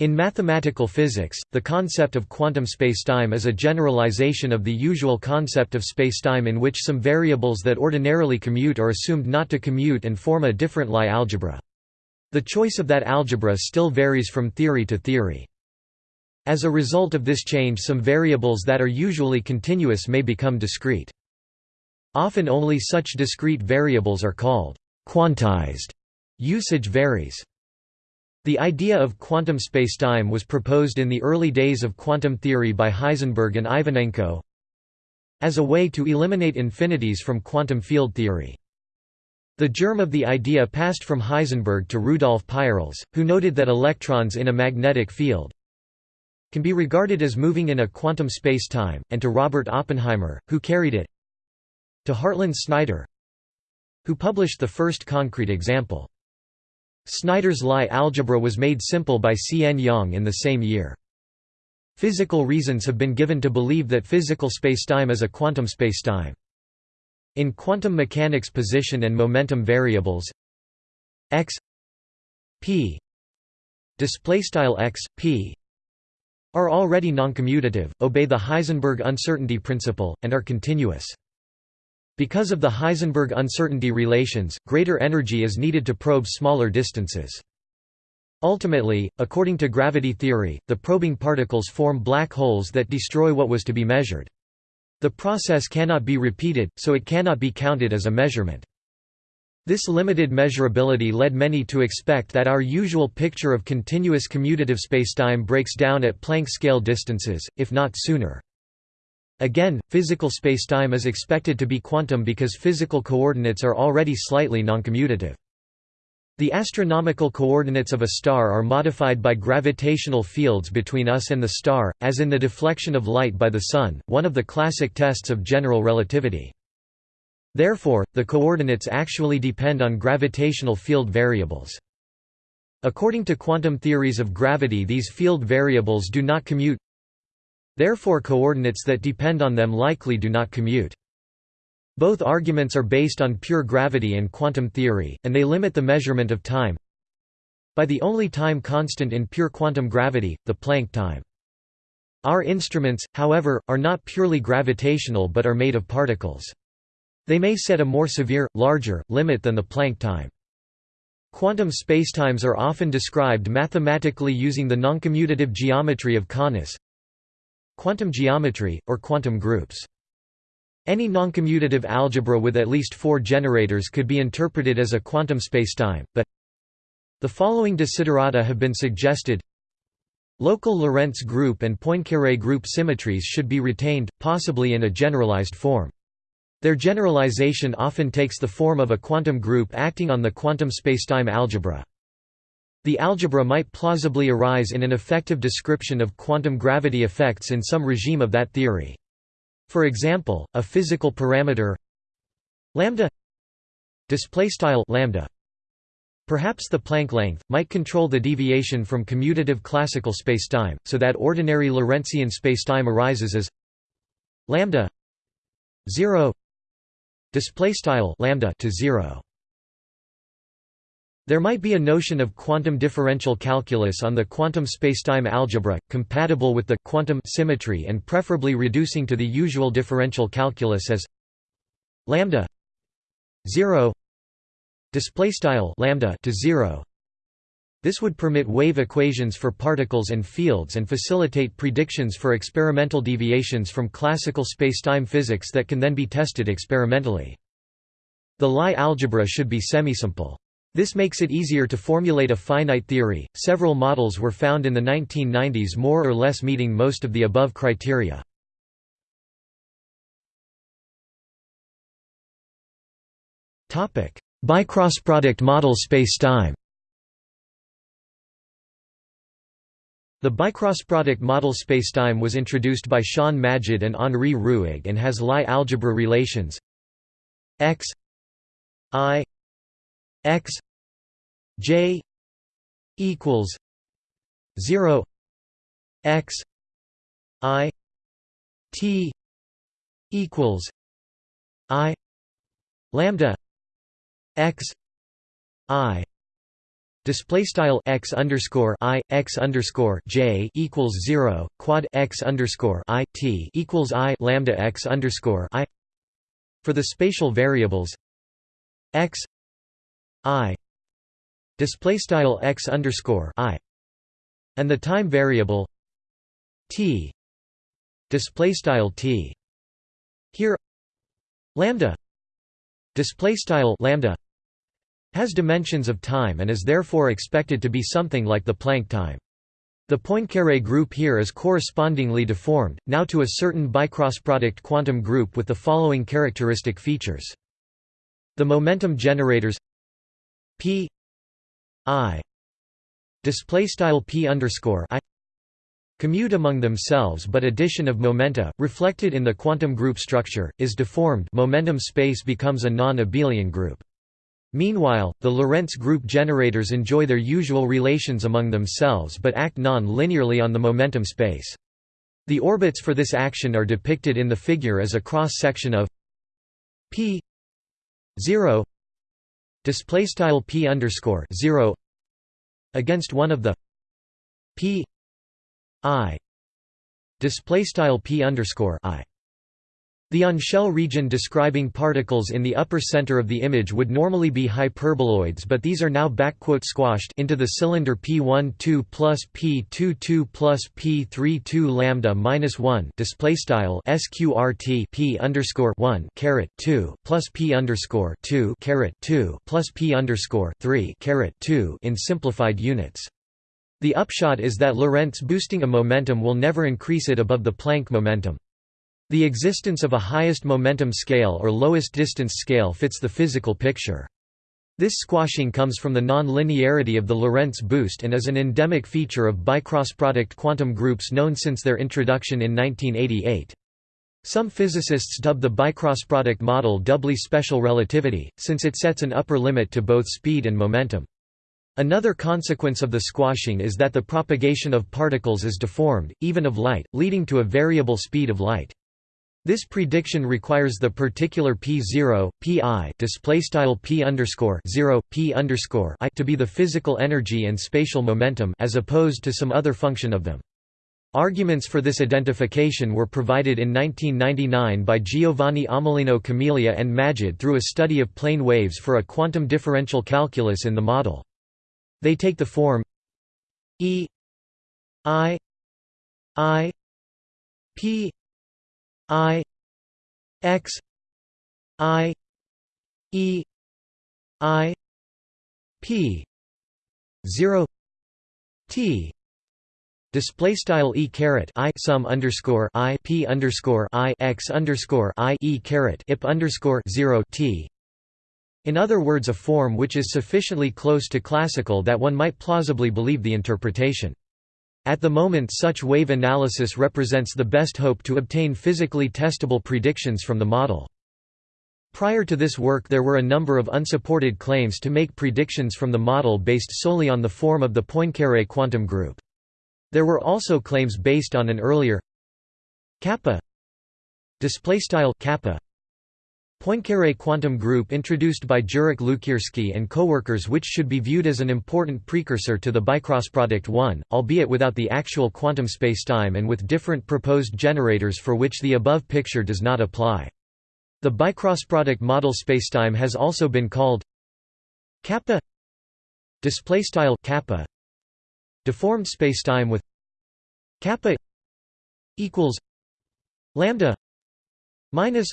In mathematical physics, the concept of quantum spacetime is a generalization of the usual concept of spacetime in which some variables that ordinarily commute are assumed not to commute and form a different Lie algebra. The choice of that algebra still varies from theory to theory. As a result of this change some variables that are usually continuous may become discrete. Often only such discrete variables are called quantized. Usage varies. The idea of quantum spacetime was proposed in the early days of quantum theory by Heisenberg and Ivanenko as a way to eliminate infinities from quantum field theory. The germ of the idea passed from Heisenberg to Rudolf Peierls, who noted that electrons in a magnetic field can be regarded as moving in a quantum space-time, and to Robert Oppenheimer, who carried it to Hartland Snyder, who published the first concrete example. Snyder's Lie algebra was made simple by C. N. Yang in the same year. Physical reasons have been given to believe that physical spacetime is a quantum spacetime. In quantum mechanics position and momentum variables x p x p are already noncommutative, obey the Heisenberg uncertainty principle, and are continuous. Because of the Heisenberg uncertainty relations, greater energy is needed to probe smaller distances. Ultimately, according to gravity theory, the probing particles form black holes that destroy what was to be measured. The process cannot be repeated, so it cannot be counted as a measurement. This limited measurability led many to expect that our usual picture of continuous commutative spacetime breaks down at Planck scale distances, if not sooner. Again, physical spacetime is expected to be quantum because physical coordinates are already slightly noncommutative. The astronomical coordinates of a star are modified by gravitational fields between us and the star, as in the deflection of light by the Sun, one of the classic tests of general relativity. Therefore, the coordinates actually depend on gravitational field variables. According to quantum theories of gravity these field variables do not commute Therefore coordinates that depend on them likely do not commute. Both arguments are based on pure gravity and quantum theory, and they limit the measurement of time by the only time constant in pure quantum gravity, the Planck time. Our instruments, however, are not purely gravitational but are made of particles. They may set a more severe, larger, limit than the Planck time. Quantum spacetimes are often described mathematically using the noncommutative geometry of Connes quantum geometry, or quantum groups. Any noncommutative algebra with at least four generators could be interpreted as a quantum spacetime, but the following desiderata have been suggested Local Lorentz group and Poincaré group symmetries should be retained, possibly in a generalized form. Their generalization often takes the form of a quantum group acting on the quantum spacetime algebra. The algebra might plausibly arise in an effective description of quantum gravity effects in some regime of that theory. For example, a physical parameter lambda displaystyle lambda Perhaps the Planck length, might control the deviation from commutative classical spacetime, so that ordinary Lorentzian spacetime arises as lambda 0 displaystyle lambda to 0 there might be a notion of quantum differential calculus on the quantum spacetime algebra, compatible with the quantum symmetry and preferably reducing to the usual differential calculus as lambda 0 displaystyle lambda to 0 this would permit wave equations for particles and fields and facilitate predictions for experimental deviations from classical spacetime physics that can then be tested experimentally. The Lie algebra should be semisimple. This makes it easier to formulate a finite theory. Several models were found in the 1990s more or less meeting most of the above criteria. Topic: Bicrossproduct model spacetime. The bicrossproduct model spacetime was introduced by Shahn Majid and Henri Ruegg and has Lie algebra relations x i x j equals 0 x i t equals i lambda x i Display style x underscore i x underscore j equals zero quad x underscore i t equals i lambda x underscore i. For the spatial variables x i display style x underscore i and the time variable t display style t here lambda display style lambda has dimensions of time and is therefore expected to be something like the Planck time. The Poincaré group here is correspondingly deformed, now to a certain bicrossproduct quantum group with the following characteristic features. The momentum generators p i display style p underscore i commute among themselves but addition of momenta, reflected in the quantum group structure, is deformed momentum space becomes a non-abelian group. Meanwhile, the Lorentz group generators enjoy their usual relations among themselves but act non-linearly on the momentum space. The orbits for this action are depicted in the figure as a cross-section of p 0 display style p underscore 0 against one of the p i display style p underscore i the on-shell region describing particles in the upper center of the image would normally be hyperboloids but these are now squashed into the cylinder P12 plus P22 plus P32 lambda minus 1 display style sqrt P underscore 1 caret 2 plus P underscore 2 caret 2 plus P underscore 3 caret 2 in simplified units. The upshot is that Lorentz boosting a momentum will never increase it above the Planck momentum. The existence of a highest momentum scale or lowest distance scale fits the physical picture. This squashing comes from the non-linearity of the Lorentz boost and is an endemic feature of bicrossproduct quantum groups known since their introduction in 1988. Some physicists dub the bicrossproduct model doubly special relativity, since it sets an upper limit to both speed and momentum. Another consequence of the squashing is that the propagation of particles is deformed, even of light, leading to a variable speed of light. This prediction requires the particular p0, pi display style p underscore 0, p underscore i to be the physical energy and spatial momentum as opposed to some other function of them. Arguments for this identification were provided in 1999 by Giovanni Amelino Camelia and Majid through a study of plane waves for a quantum differential calculus in the model. They take the form E I I P I X I E I P zero T Display style e caret i sum underscore i p underscore i x underscore i e caret ip underscore zero t. In other words, a form which is sufficiently close to classical that one might plausibly believe the interpretation. At the moment such wave analysis represents the best hope to obtain physically testable predictions from the model. Prior to this work there were a number of unsupported claims to make predictions from the model based solely on the form of the Poincaré quantum group. There were also claims based on an earlier kappa kappa Poincaré quantum group introduced by Jurek Lukierski and coworkers which should be viewed as an important precursor to the bicrossproduct 1, albeit without the actual quantum spacetime and with different proposed generators for which the above picture does not apply. The bicrossproduct model spacetime has also been called kappa displaystyle kappa deformed spacetime with kappa equals lambda minus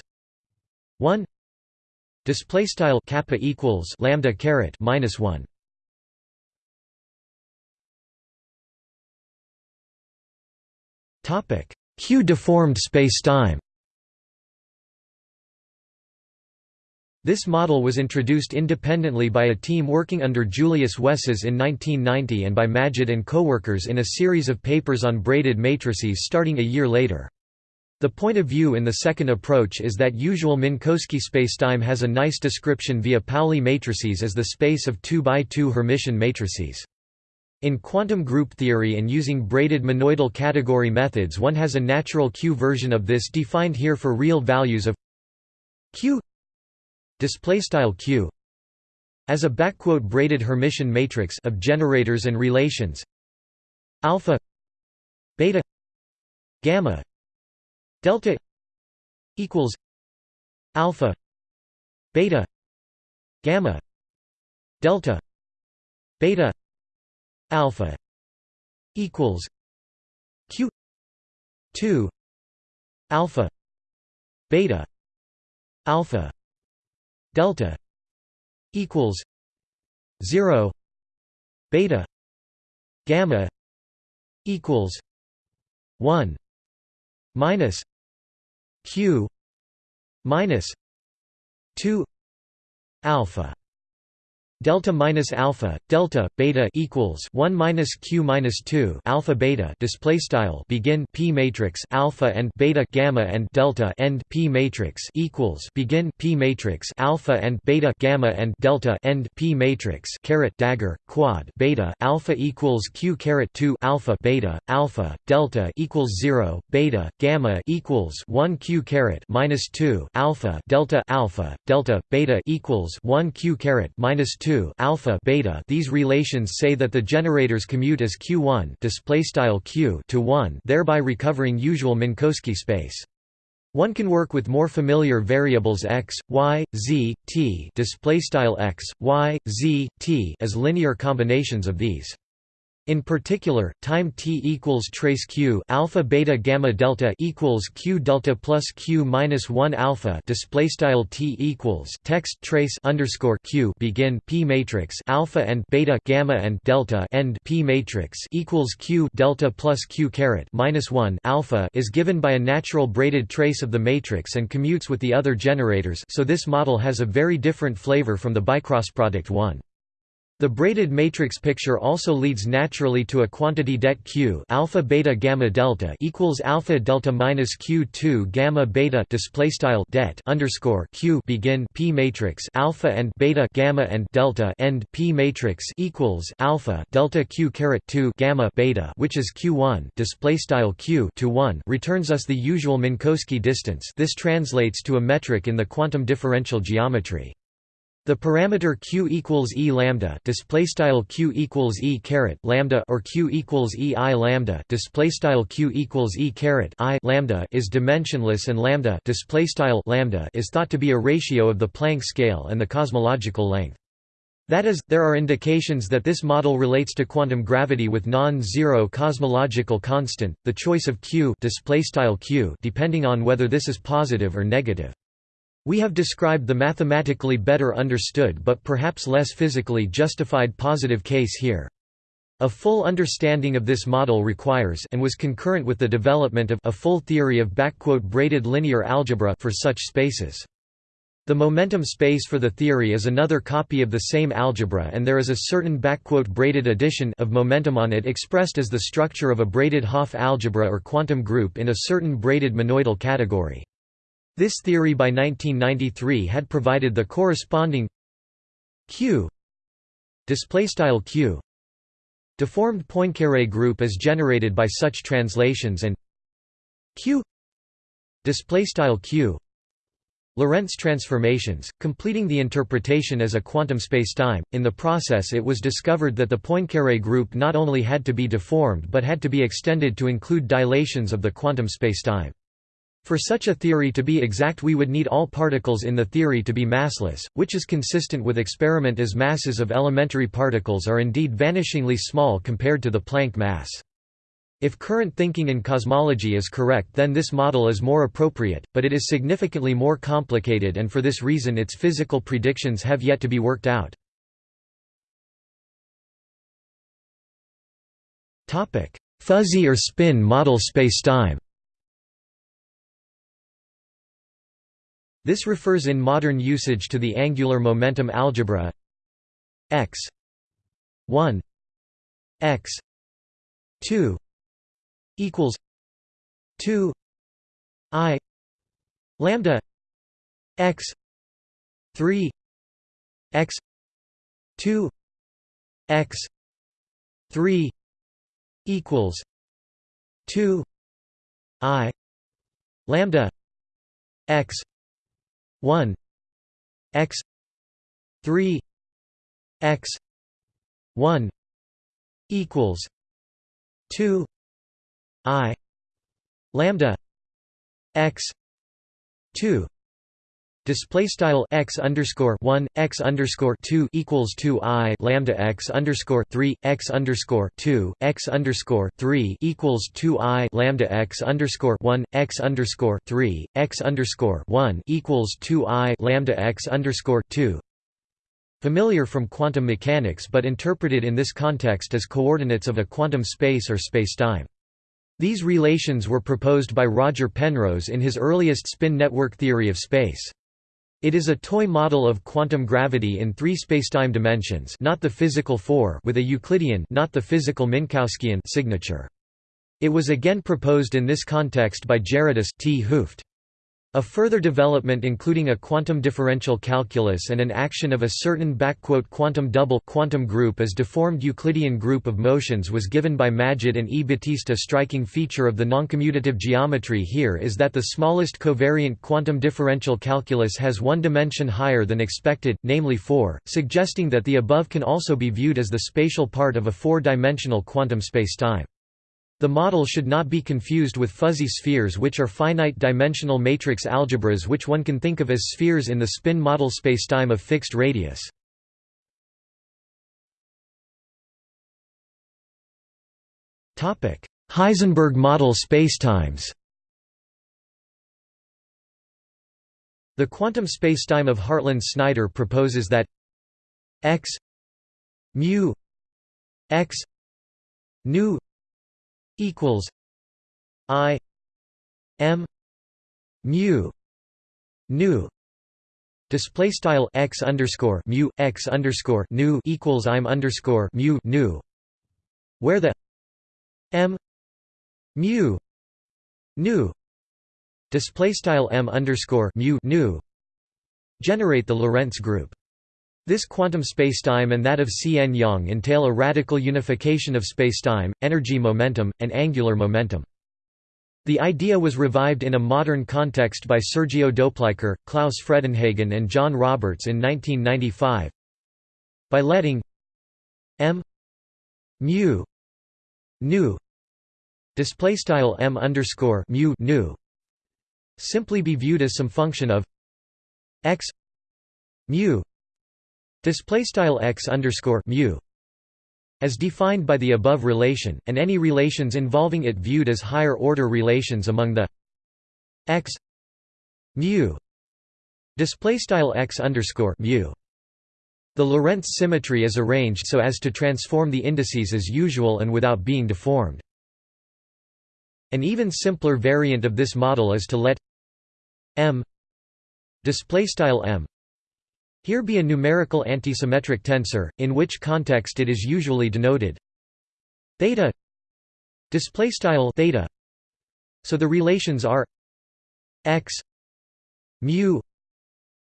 1 display style kappa equals lambda caret minus 1 topic q deformed spacetime. This model was introduced independently by a team working under Julius Wesses in 1990 and by Majid and coworkers in a series of papers on braided matrices starting a year later. The point of view in the second approach is that usual Minkowski spacetime has a nice description via Pauli matrices as the space of 2 by 2 Hermitian matrices. In quantum group theory and using braided monoidal category methods one has a natural Q version of this defined here for real values of Q Q as a backquote braided Hermitian matrix of generators and relations alpha beta gamma delta equals alpha beta gamma delta beta alpha equals q 2 alpha beta alpha delta equals 0 beta gamma equals 1 minus q minus 2 alpha delta minus alpha delta beta equals 1 minus q minus 2 alpha beta display style begin p matrix alpha and beta gamma and delta end p matrix equals begin p matrix alpha and beta gamma and delta end p matrix caret dagger quad beta alpha equals q caret 2 alpha beta alpha delta equals 0 beta gamma equals 1 q caret minus 2 alpha delta alpha delta beta equals 1 q caret minus 2 2 alpha beta these relations say that the generators commute as q1 display style q to 1 thereby recovering usual Minkowski space one can work with more familiar variables x, y, z, t display style x, y, z, t as linear combinations of these. In particular, time t equals trace q alpha beta gamma delta equals q delta plus q minus one alpha display style t equals text trace underscore q begin p matrix alpha and beta gamma and delta end p matrix equals q delta plus q caret minus one alpha is given by a natural braided trace of the matrix and commutes with the other generators. So this model has a very different flavor from the bicross product one. The braided matrix picture also leads naturally to a quantity det q alpha beta gamma delta equals alpha delta minus q two gamma beta display style det underscore q begin p matrix alpha and beta gamma and delta end p matrix equals alpha delta q caret two gamma beta which is q one display style q to one returns us the usual Minkowski distance. This translates to a metric in the quantum differential geometry. The parameter q equals e lambda display style q equals e caret lambda or q equals e i lambda display style q equals e caret i lambda is dimensionless and lambda display style lambda is thought to be a ratio of the Planck scale and the cosmological length. That is, there are indications that this model relates to quantum gravity with non-zero cosmological constant, the choice of q, q depending on whether this is positive or negative. We have described the mathematically better understood but perhaps less physically justified positive case here. A full understanding of this model requires and was concurrent with the development of a full theory of braided linear algebra for such spaces. The momentum space for the theory is another copy of the same algebra and there is a certain braided addition of momentum on it expressed as the structure of a braided Hopf algebra or quantum group in a certain braided monoidal category. This theory by 1993 had provided the corresponding Q Q deformed Poincare group as generated by such translations and Q Q Lorentz transformations, completing the interpretation as a quantum spacetime. In the process, it was discovered that the Poincare group not only had to be deformed but had to be extended to include dilations of the quantum spacetime. For such a theory to be exact we would need all particles in the theory to be massless, which is consistent with experiment as masses of elementary particles are indeed vanishingly small compared to the Planck mass. If current thinking in cosmology is correct then this model is more appropriate, but it is significantly more complicated and for this reason its physical predictions have yet to be worked out. Fuzzy or spin model spacetime This refers in modern usage to the angular momentum algebra x 1 x 2 equals 2 i lambda x 3 x 2 x 3 equals 2 i lambda x 1 x 3 x 1 equals 2 i lambda x 2 Display style x underscore one x underscore two equals two i lambda x underscore three x underscore two x underscore three equals two i lambda x underscore one x underscore three x underscore one equals two i lambda x underscore two. Familiar from quantum mechanics, but interpreted in this context as coordinates of a quantum space or spacetime. These relations were proposed by Roger Penrose in his earliest spin network theory of space. It is a toy model of quantum gravity in three spacetime dimensions not the physical four with a Euclidean not the physical Minkowskian signature. It was again proposed in this context by Gerardus 't Hooft. A further development including a quantum differential calculus and an action of a certain quantum double quantum group as deformed Euclidean group of motions was given by Majid and E. Batista. Striking feature of the noncommutative geometry here is that the smallest covariant quantum differential calculus has one dimension higher than expected, namely 4, suggesting that the above can also be viewed as the spatial part of a four-dimensional quantum spacetime. The model should not be confused with fuzzy spheres which are finite-dimensional matrix algebras which one can think of as spheres in the spin model spacetime of fixed radius. Heisenberg model spacetimes The quantum spacetime of Hartland-Snyder proposes that x mu x nu equals I M mu nu. Display style x underscore mu x underscore nu equals I'm underscore mu nu. Where the M mu nu. Display style M underscore mu nu. Generate the Lorentz group this quantum spacetime and that of C. N. Yang entail a radical unification of spacetime, energy momentum, and angular momentum. The idea was revived in a modern context by Sergio Doplicher, Klaus Fredenhagen and John Roberts in 1995 by letting m mu nu display style m underscore mu nu simply be viewed as some function of x mu display style x underscore mu as defined by the above relation, and any relations involving it viewed as higher order relations among the x mu display style x underscore mu. The Lorentz symmetry is arranged so as to transform the indices as usual and without being deformed. An even simpler variant of this model is to let m display style m here be a numerical antisymmetric tensor, in which context it is usually denoted theta display style theta. So the relations are x mu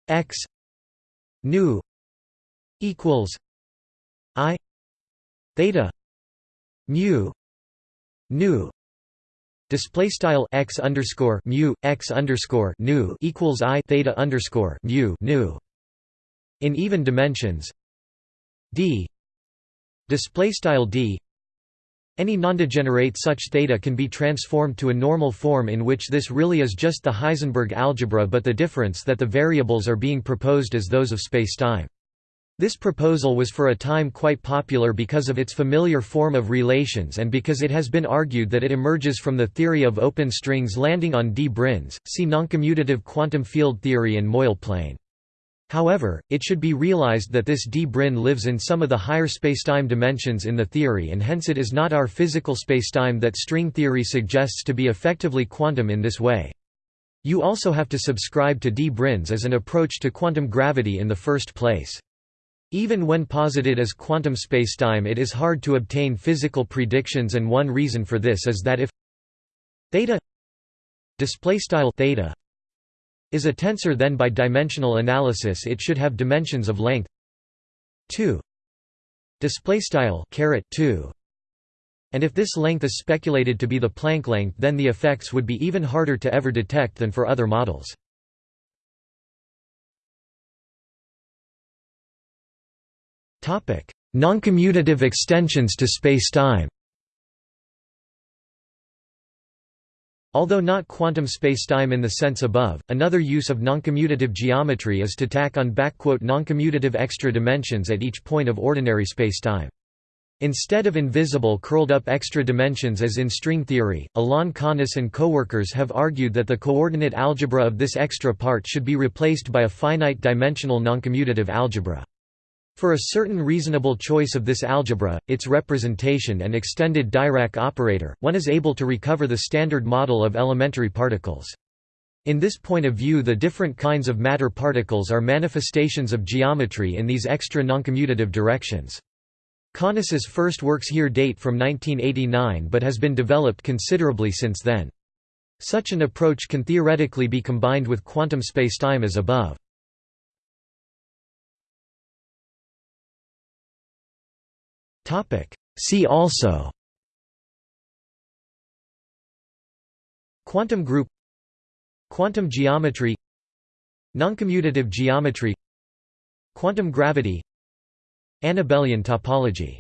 x nu equals i theta mu nu display style x underscore mu x underscore nu equals i theta underscore mu nu in even dimensions d display style d any nondegenerate such theta can be transformed to a normal form in which this really is just the Heisenberg algebra but the difference that the variables are being proposed as those of spacetime. This proposal was for a time quite popular because of its familiar form of relations and because it has been argued that it emerges from the theory of open strings landing on d branes, see noncommutative quantum field theory and Moyal plane. However, it should be realized that this d brane lives in some of the higher spacetime dimensions in the theory and hence it is not our physical spacetime that string theory suggests to be effectively quantum in this way. You also have to subscribe to d branes as an approach to quantum gravity in the first place. Even when posited as quantum spacetime it is hard to obtain physical predictions and one reason for this is that if theta is a tensor then by dimensional analysis it should have dimensions of length. 2 display style caret 2 and if this length is speculated to be the Planck length then the effects would be even harder to ever detect than for other models. Noncommutative extensions to spacetime Although not quantum spacetime in the sense above, another use of noncommutative geometry is to tack on noncommutative extra dimensions at each point of ordinary spacetime. Instead of invisible curled-up extra dimensions as in string theory, Alain Connes and coworkers have argued that the coordinate algebra of this extra part should be replaced by a finite-dimensional noncommutative algebra. For a certain reasonable choice of this algebra, its representation and extended Dirac operator, one is able to recover the standard model of elementary particles. In this point of view the different kinds of matter particles are manifestations of geometry in these extra noncommutative directions. Connes's first works here date from 1989 but has been developed considerably since then. Such an approach can theoretically be combined with quantum spacetime as above. See also Quantum group Quantum geometry Noncommutative geometry Quantum gravity Annabellian topology